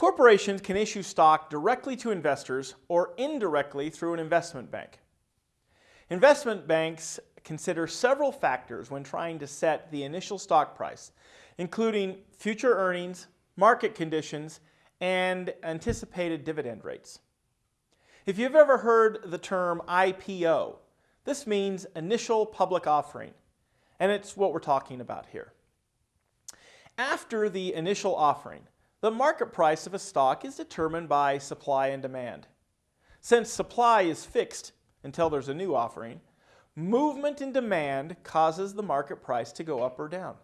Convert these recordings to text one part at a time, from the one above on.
Corporations can issue stock directly to investors or indirectly through an investment bank. Investment banks consider several factors when trying to set the initial stock price, including future earnings, market conditions, and anticipated dividend rates. If you've ever heard the term IPO, this means initial public offering, and it's what we're talking about here. After the initial offering, the market price of a stock is determined by supply and demand. Since supply is fixed until there's a new offering, movement in demand causes the market price to go up or down.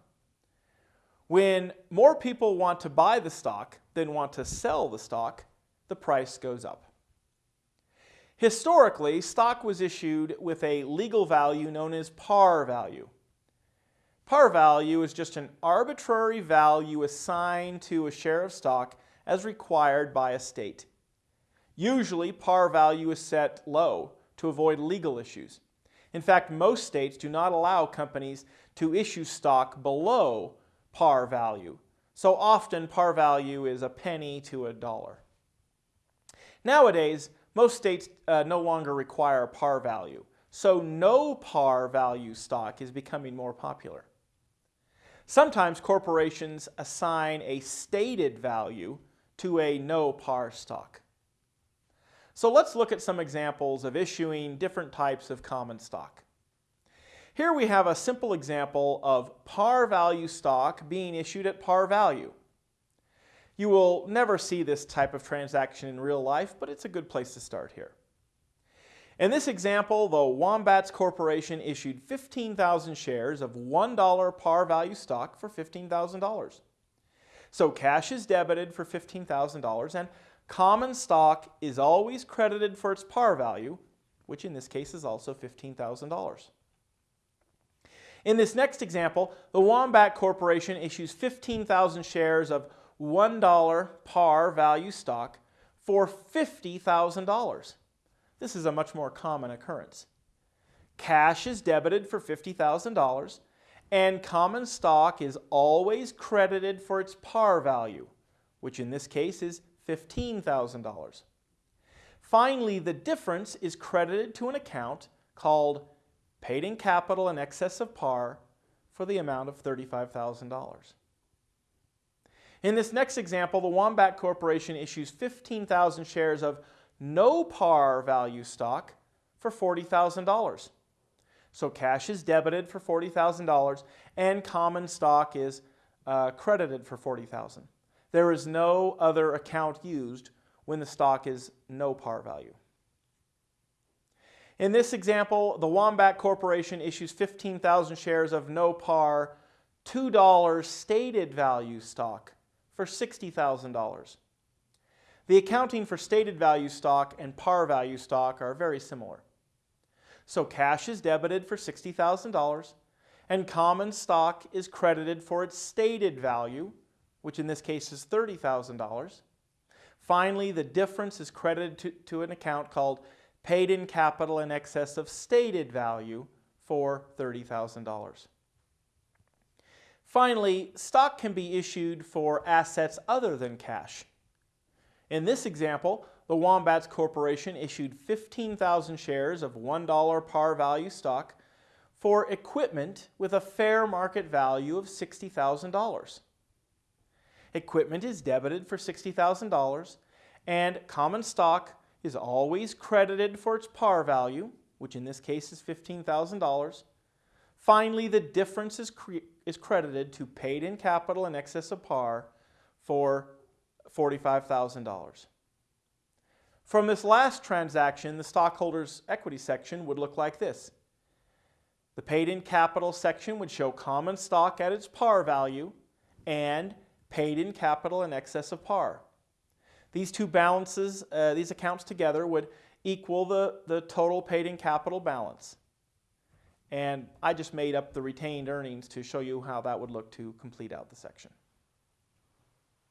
When more people want to buy the stock than want to sell the stock, the price goes up. Historically, stock was issued with a legal value known as par value. Par value is just an arbitrary value assigned to a share of stock as required by a state. Usually, par value is set low to avoid legal issues. In fact, most states do not allow companies to issue stock below par value. So often, par value is a penny to a dollar. Nowadays, most states uh, no longer require par value, so no par value stock is becoming more popular. Sometimes corporations assign a stated value to a no par stock. So let's look at some examples of issuing different types of common stock. Here we have a simple example of par value stock being issued at par value. You will never see this type of transaction in real life, but it's a good place to start here. In this example, the Wombats Corporation issued 15,000 shares of $1 par value stock for $15,000. So cash is debited for $15,000 and common stock is always credited for its par value, which in this case is also $15,000. In this next example, the Wombat Corporation issues 15,000 shares of $1 par value stock for $50,000. This is a much more common occurrence. Cash is debited for $50,000 and common stock is always credited for its par value, which in this case is $15,000. Finally, the difference is credited to an account called paid in capital in excess of par for the amount of $35,000. In this next example, the Wombat Corporation issues 15,000 shares of no par value stock for $40,000. So cash is debited for $40,000 and common stock is uh, credited for $40,000. There is no other account used when the stock is no par value. In this example, the Wombat Corporation issues 15,000 shares of no par $2 stated value stock for $60,000. The accounting for stated value stock and par value stock are very similar. So cash is debited for $60,000 and common stock is credited for its stated value, which in this case is $30,000. Finally, the difference is credited to, to, an account called paid in capital in excess of stated value for $30,000. Finally, stock can be issued for assets other than cash. In this example, the Wombats Corporation issued 15,000 shares of $1 par value stock for equipment with a fair market value of $60,000. Equipment is debited for $60,000 and common stock is always credited for its par value, which in this case is $15,000. Finally, the difference is, is credited to paid in capital in excess of par for $45,000. From this last transaction, the stockholders' equity section would look like this. The paid in capital section would show common stock at its par value and paid in capital in excess of par. These two balances, uh, these accounts together would equal the, the total paid in capital balance. And I just made up the retained earnings to show you how that would look to complete out the section.